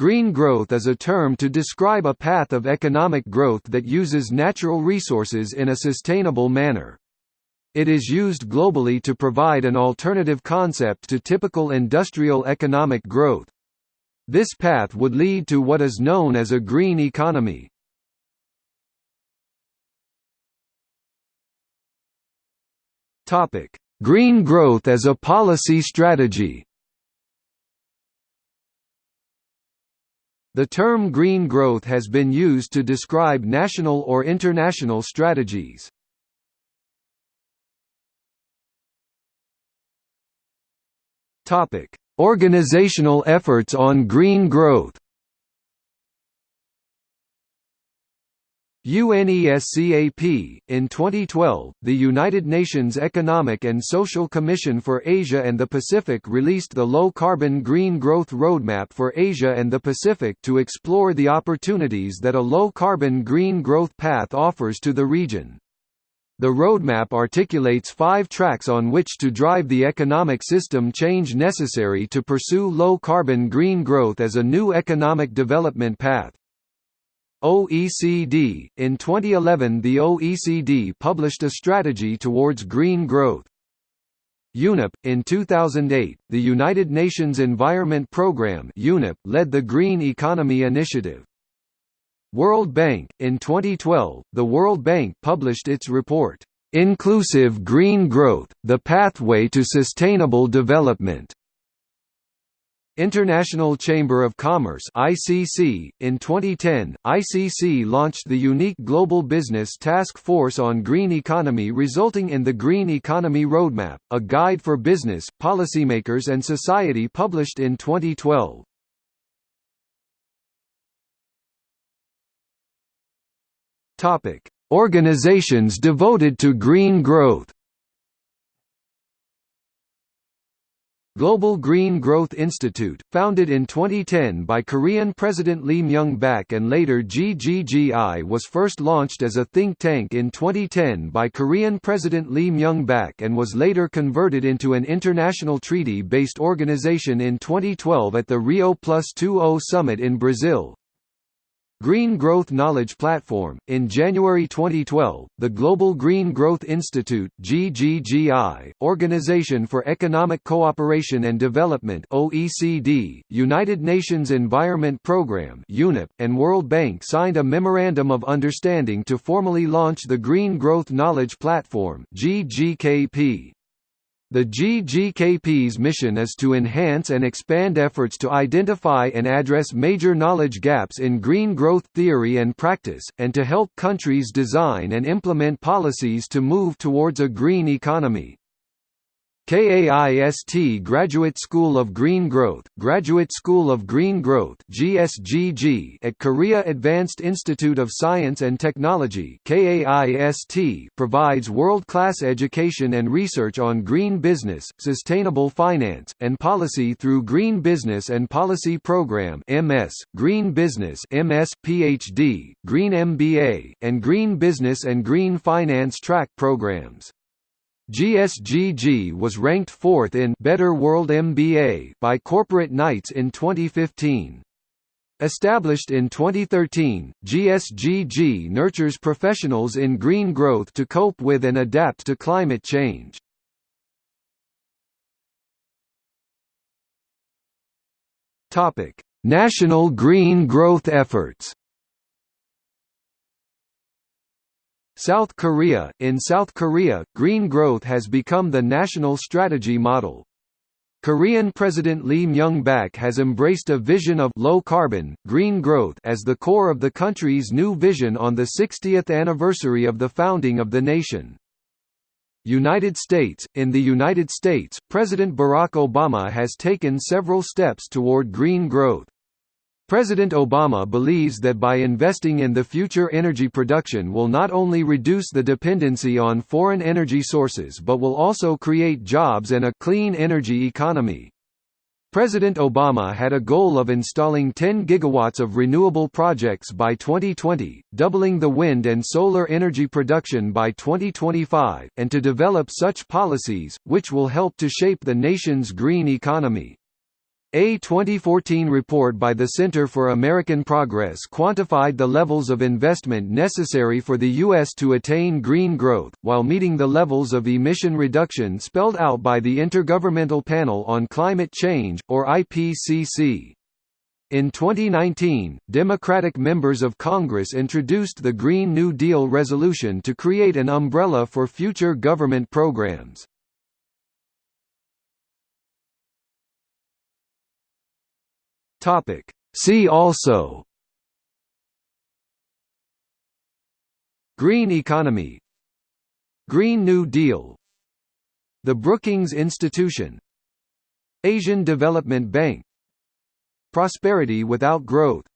Green growth is a term to describe a path of economic growth that uses natural resources in a sustainable manner. It is used globally to provide an alternative concept to typical industrial economic growth. This path would lead to what is known as a green economy. Green growth as a policy strategy. The term green growth has been used to describe national or international strategies. Organizational efforts on green growth. UNESCAP In 2012, the United Nations Economic and Social Commission for Asia and the Pacific released the Low Carbon Green Growth Roadmap for Asia and the Pacific to explore the opportunities that a low carbon green growth path offers to the region. The roadmap articulates five tracks on which to drive the economic system change necessary to pursue low-carbon green growth as a new economic development path. OECD In 2011 the OECD published a strategy towards green growth. UNEP In 2008, the United Nations Environment Programme (UNEP) led the Green Economy Initiative. World Bank In 2012, the World Bank published its report, "'Inclusive Green Growth – The Pathway to Sustainable Development' International Chamber of Commerce ICC in 2010 ICC launched the unique Global Business Task Force on Green Economy resulting in the Green Economy Roadmap a guide for business policymakers and society published in 2012 Topic: Organizations devoted to green growth. Global Green Growth Institute, founded in 2010 by Korean President Lee Myung-bak and later GGGI was first launched as a think tank in 2010 by Korean President Lee Myung-bak and was later converted into an international treaty-based organization in 2012 at the Rio Plus 20 summit in Brazil. Green Growth Knowledge Platform. In January 2012, the Global Green Growth Institute (GGGI), Organization for Economic Cooperation and Development (OECD), United Nations Environment Programme (UNEP), and World Bank signed a memorandum of understanding to formally launch the Green Growth Knowledge Platform (GGKP). The GGKP's mission is to enhance and expand efforts to identify and address major knowledge gaps in green growth theory and practice, and to help countries design and implement policies to move towards a green economy. KAIST Graduate School of Green Growth, Graduate School of Green Growth GSGG at Korea Advanced Institute of Science and Technology KAIST provides world-class education and research on green business, sustainable finance, and policy through Green Business and Policy Program MS, Green Business MS, PhD, Green MBA, and Green Business and Green Finance track programs. GSGG was ranked fourth in Better World MBA by Corporate Knights in 2015. Established in 2013, GSGG nurtures professionals in green growth to cope with and adapt to climate change. National green growth efforts South Korea In South Korea, green growth has become the national strategy model. Korean President Lee Myung-bak has embraced a vision of low carbon, green growth as the core of the country's new vision on the 60th anniversary of the founding of the nation. United States In the United States, President Barack Obama has taken several steps toward green growth. President Obama believes that by investing in the future energy production will not only reduce the dependency on foreign energy sources but will also create jobs and a clean energy economy. President Obama had a goal of installing 10 gigawatts of renewable projects by 2020, doubling the wind and solar energy production by 2025, and to develop such policies, which will help to shape the nation's green economy. A 2014 report by the Center for American Progress quantified the levels of investment necessary for the U.S. to attain green growth, while meeting the levels of emission reduction spelled out by the Intergovernmental Panel on Climate Change, or IPCC. In 2019, Democratic members of Congress introduced the Green New Deal resolution to create an umbrella for future government programs. Topic. See also. Green economy. Green New Deal. The Brookings Institution. Asian Development Bank. Prosperity without growth